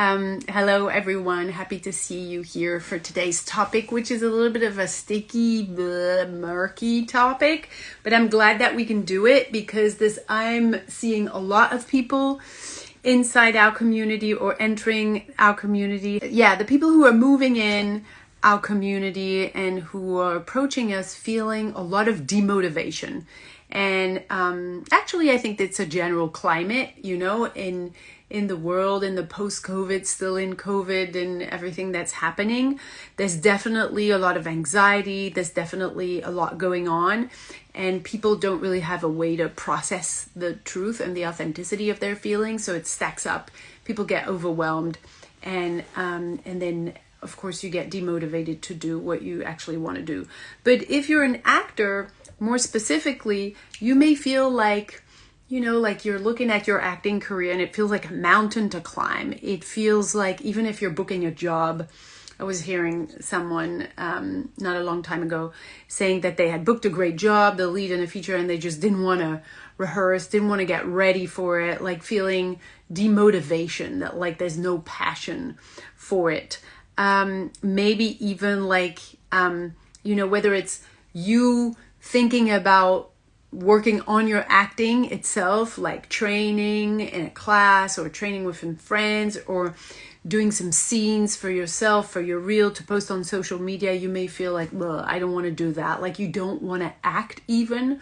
Um, hello, everyone. Happy to see you here for today's topic, which is a little bit of a sticky, murky topic, but I'm glad that we can do it because this I'm seeing a lot of people inside our community or entering our community. Yeah, the people who are moving in our community and who are approaching us feeling a lot of demotivation. And um, actually, I think it's a general climate, you know, in in the world in the post-COVID, still in COVID and everything that's happening. There's definitely a lot of anxiety. There's definitely a lot going on. And people don't really have a way to process the truth and the authenticity of their feelings. So it stacks up. People get overwhelmed. And, um, and then of course you get demotivated to do what you actually want to do. But if you're an actor, more specifically, you may feel like you know, like you're looking at your acting career and it feels like a mountain to climb. It feels like even if you're booking a job, I was hearing someone um, not a long time ago saying that they had booked a great job, the lead in a feature, and they just didn't want to rehearse, didn't want to get ready for it, like feeling demotivation, that like there's no passion for it. Um, maybe even like, um, you know, whether it's you thinking about working on your acting itself, like training in a class or training with some friends or doing some scenes for yourself, for your reel to post on social media, you may feel like, well, I don't want to do that. Like you don't want to act even.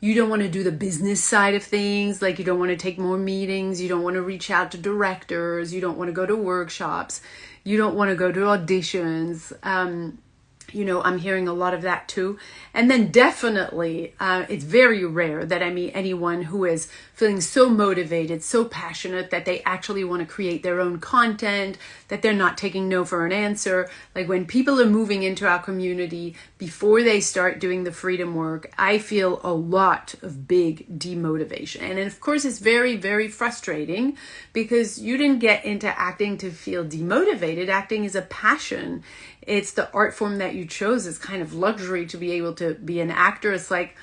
You don't want to do the business side of things. Like you don't want to take more meetings. You don't want to reach out to directors. You don't want to go to workshops. You don't want to go to auditions. Um, you know, I'm hearing a lot of that too. And then definitely, uh, it's very rare that I meet anyone who is feeling so motivated, so passionate that they actually want to create their own content, that they're not taking no for an answer. Like when people are moving into our community before they start doing the freedom work, I feel a lot of big demotivation. And of course, it's very, very frustrating because you didn't get into acting to feel demotivated. Acting is a passion it's the art form that you chose it's kind of luxury to be able to be an actor it's like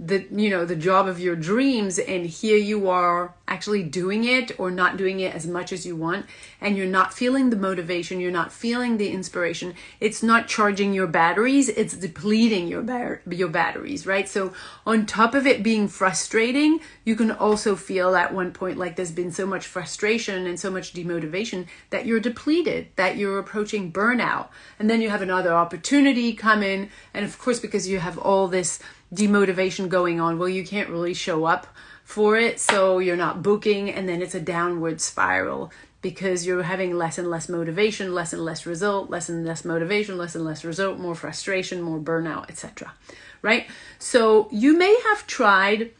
the you know the job of your dreams and here you are actually doing it or not doing it as much as you want and you're not feeling the motivation you're not feeling the inspiration. It's not charging your batteries it's depleting your bar- your batteries right? So on top of it being frustrating you can also feel at one point like there's been so much frustration and so much demotivation that you're depleted that you're approaching burnout. And then you have another opportunity come in and of course because you have all this demotivation going on. Well, you can't really show up for it, so you're not booking, and then it's a downward spiral because you're having less and less motivation, less and less result, less and less motivation, less and less result, more frustration, more burnout, etc. Right? So you may have tried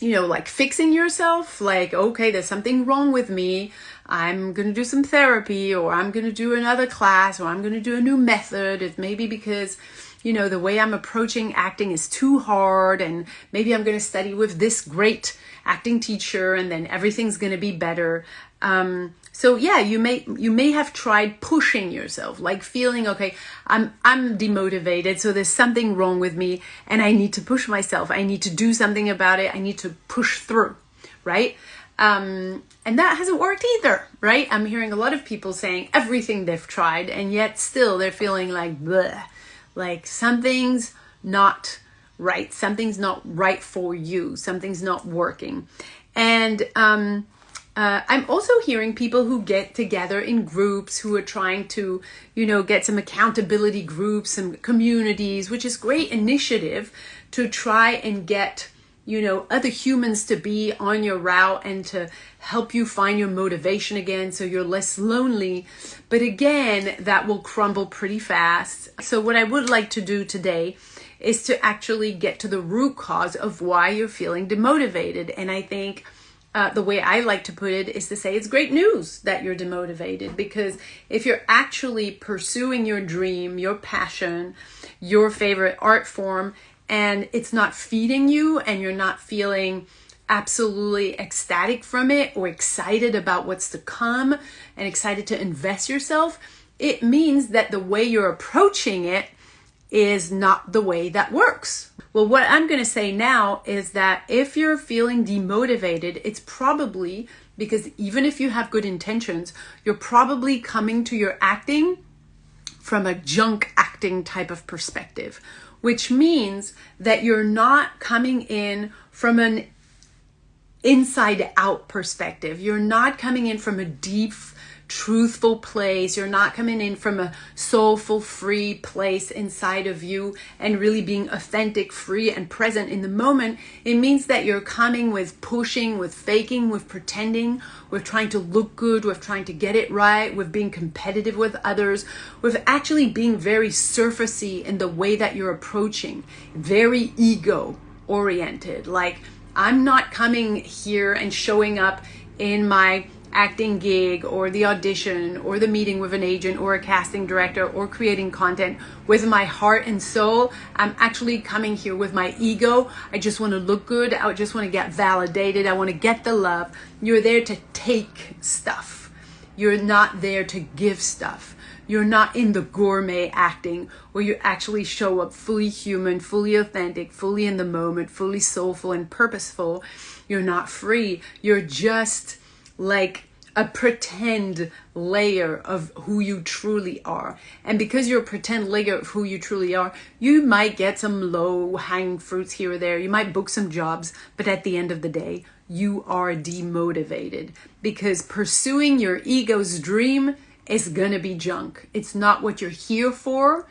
you know, like fixing yourself, like, okay, there's something wrong with me. I'm going to do some therapy or I'm going to do another class or I'm going to do a new method. It's maybe because you know, the way I'm approaching acting is too hard and maybe I'm going to study with this great acting teacher and then everything's going to be better. Um, so yeah, you may you may have tried pushing yourself, like feeling okay, I'm I'm demotivated, so there's something wrong with me and I need to push myself. I need to do something about it. I need to push through, right? Um, and that hasn't worked either, right? I'm hearing a lot of people saying everything they've tried and yet still they're feeling like bleh like something's not right. Something's not right for you. Something's not working. And um, uh, I'm also hearing people who get together in groups who are trying to, you know, get some accountability groups, some communities, which is great initiative to try and get you know, other humans to be on your route and to help you find your motivation again so you're less lonely. But again, that will crumble pretty fast. So, what I would like to do today is to actually get to the root cause of why you're feeling demotivated. And I think uh, the way I like to put it is to say it's great news that you're demotivated because if you're actually pursuing your dream, your passion, your favorite art form, and it's not feeding you and you're not feeling absolutely ecstatic from it or excited about what's to come and excited to invest yourself, it means that the way you're approaching it is not the way that works. Well, what I'm going to say now is that if you're feeling demotivated, it's probably Because even if you have good intentions, you're probably coming to your acting from a junk acting type of perspective, which means that you're not coming in from an inside out perspective. You're not coming in from a deep truthful place. You're not coming in from a soulful, free place inside of you and really being authentic, free, and present in the moment. It means that you're coming with pushing, with faking, with pretending, with trying to look good, with trying to get it right, with being competitive with others, with actually being very surfacey in the way that you're approaching, very ego oriented. Like, I'm not coming here and showing up in my acting gig or the audition or the meeting with an agent or a casting director or creating content with my heart and soul. I'm actually coming here with my ego. I just want to look good. I just want to get validated. I want to get the love. You're there to take stuff. You're not there to give stuff. You're not in the gourmet acting where you actually show up fully human, fully authentic, fully in the moment, fully soulful and purposeful. You're not free. You're just like a pretend layer of who you truly are. And because you're a pretend layer of who you truly are, you might get some low hanging fruits here or there. You might book some jobs, but at the end of the day, you are demotivated because pursuing your ego's dream is gonna be junk. It's not what you're here for.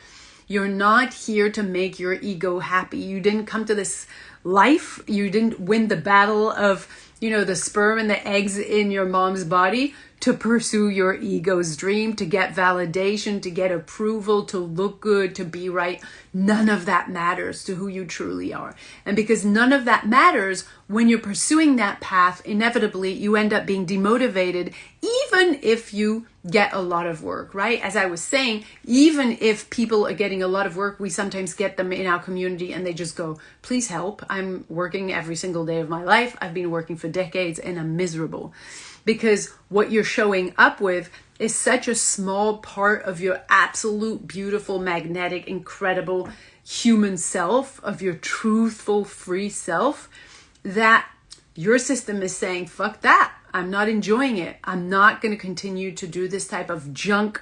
You're not here to make your ego happy. You didn't come to this life, you didn't win the battle of you know, the sperm and the eggs in your mom's body to pursue your ego's dream, to get validation, to get approval, to look good, to be right. None of that matters to who you truly are. And because none of that matters, when you're pursuing that path, inevitably you end up being demotivated, even if you get a lot of work, right? As I was saying, even if people are getting a lot of work, we sometimes get them in our community and they just go, please help. I'm working every single day of my life. I've been working for decades and I'm miserable because what you're showing up with is such a small part of your absolute beautiful, magnetic, incredible human self, of your truthful, free self, that your system is saying, fuck that. I'm not enjoying it. I'm not going to continue to do this type of junk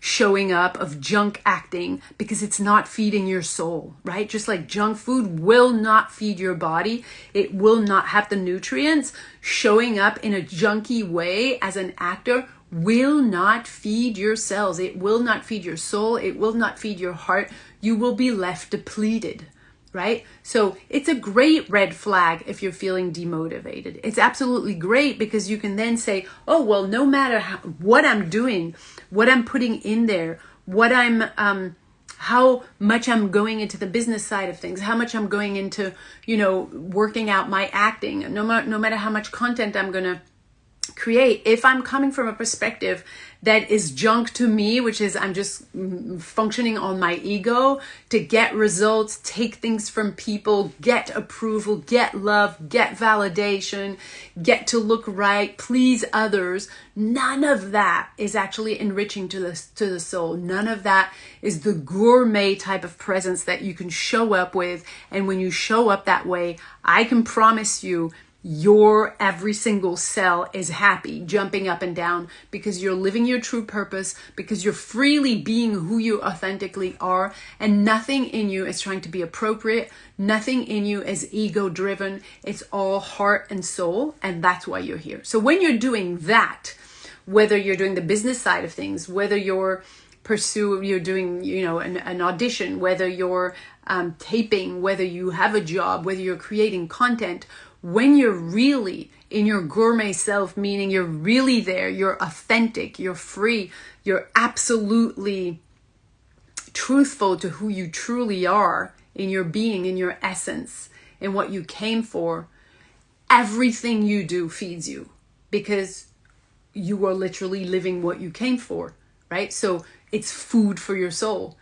showing up, of junk acting, because it's not feeding your soul, right? Just like junk food will not feed your body, it will not have the nutrients. Showing up in a junky way as an actor will not feed your cells, it will not feed your soul, it will not feed your heart. You will be left depleted right? So it's a great red flag if you're feeling demotivated. It's absolutely great because you can then say, oh, well, no matter how, what I'm doing, what I'm putting in there, what I'm, um, how much I'm going into the business side of things, how much I'm going into, you know, working out my acting, no, no matter how much content I'm going to create, if I'm coming from a perspective that is junk to me, which is I'm just functioning on my ego to get results, take things from people, get approval, get love, get validation, get to look right, please others. None of that is actually enriching to the, to the soul. None of that is the gourmet type of presence that you can show up with. And when you show up that way, I can promise you your every single cell is happy, jumping up and down because you're living your true purpose, because you're freely being who you authentically are, and nothing in you is trying to be appropriate. Nothing in you is ego driven. It's all heart and soul, and that's why you're here. So when you're doing that, whether you're doing the business side of things, whether you're pursue you're doing you know an, an audition whether you're um, taping whether you have a job whether you're creating content when you're really in your gourmet self, meaning you're really there, you're authentic, you're free, you're absolutely truthful to who you truly are in your being, in your essence, in what you came for, everything you do feeds you because you are literally living what you came for, right? So it's food for your soul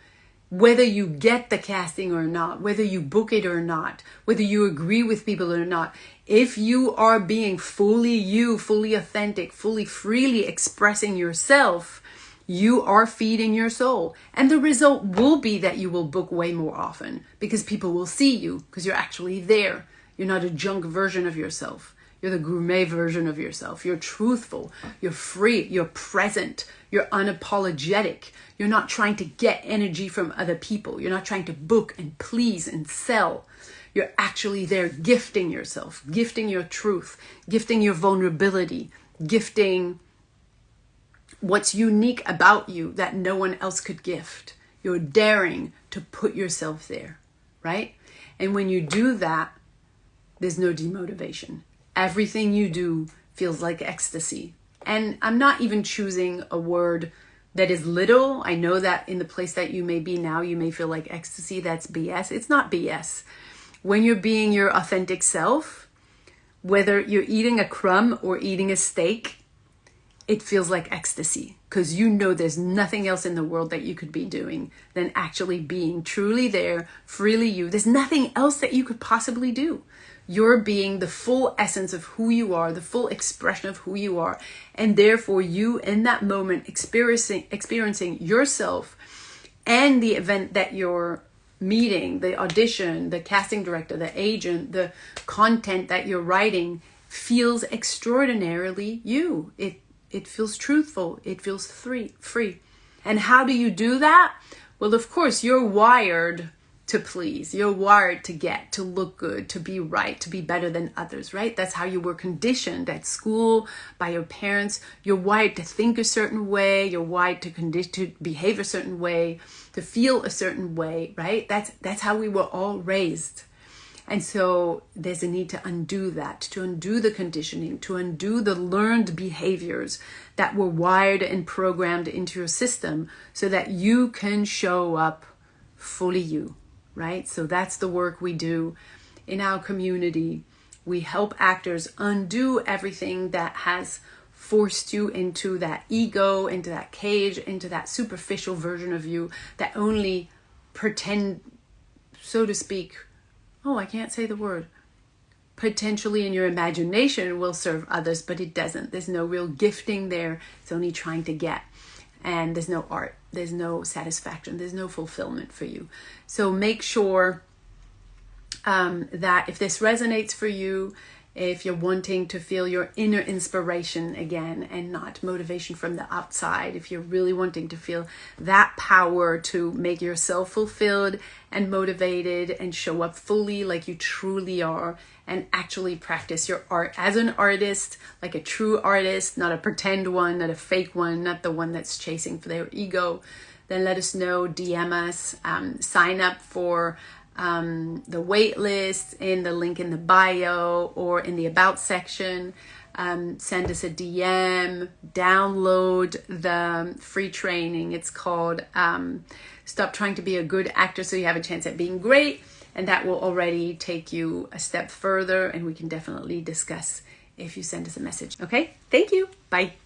whether you get the casting or not, whether you book it or not, whether you agree with people or not, if you are being fully you, fully authentic, fully freely expressing yourself, you are feeding your soul. And the result will be that you will book way more often because people will see you because you're actually there. You're not a junk version of yourself. You're the gourmet version of yourself. You're truthful. You're free. You're present. You're unapologetic. You're not trying to get energy from other people. You're not trying to book and please and sell. You're actually there gifting yourself, gifting your truth, gifting your vulnerability, gifting what's unique about you that no one else could gift. You're daring to put yourself there, right? And when you do that, there's no demotivation. Everything you do feels like ecstasy. And I'm not even choosing a word that is little. I know that in the place that you may be now, you may feel like ecstasy. That's BS. It's not BS. When you're being your authentic self, whether you're eating a crumb or eating a steak, it feels like ecstasy because you know there's nothing else in the world that you could be doing than actually being truly there, freely you. There's nothing else that you could possibly do. You're being the full essence of who you are, the full expression of who you are. And therefore, you in that moment experiencing, experiencing yourself and the event that you're meeting, the audition, the casting director, the agent, the content that you're writing feels extraordinarily you. It it feels truthful. It feels free. Free. And how do you do that? Well, of course, you're wired to please. You're wired to get, to look good, to be right, to be better than others, right? That's how you were conditioned at school by your parents. You're wired to think a certain way. You're wired to condition to behave a certain way, to feel a certain way, right? That's that's how we were all raised. And so there's a need to undo that, to undo the conditioning, to undo the learned behaviors that were wired and programmed into your system so that you can show up fully you, right? So that's the work we do in our community. We help actors undo everything that has forced you into that ego, into that cage, into that superficial version of you that only pretend, so to speak, oh, I can't say the word. Potentially in your imagination will serve others, but it doesn't. There's no real gifting there. It's only trying to get. And there's no art, there's no satisfaction, there's no fulfillment for you. So make sure um, that if this resonates for you, if you're wanting to feel your inner inspiration again and not motivation from the outside, if you're really wanting to feel that power to make yourself fulfilled and motivated and show up fully like you truly are and actually practice your art as an artist, like a true artist, not a pretend one, not a fake one, not the one that's chasing for their ego, then let us know, DM us, um, sign up for um, the wait list in the link in the bio or in the about section. Um, send us a DM, download the free training. It's called um, Stop Trying to Be a Good Actor So You Have a Chance at Being Great. And that will already take you a step further, and we can definitely discuss if you send us a message. Okay, thank you. Bye.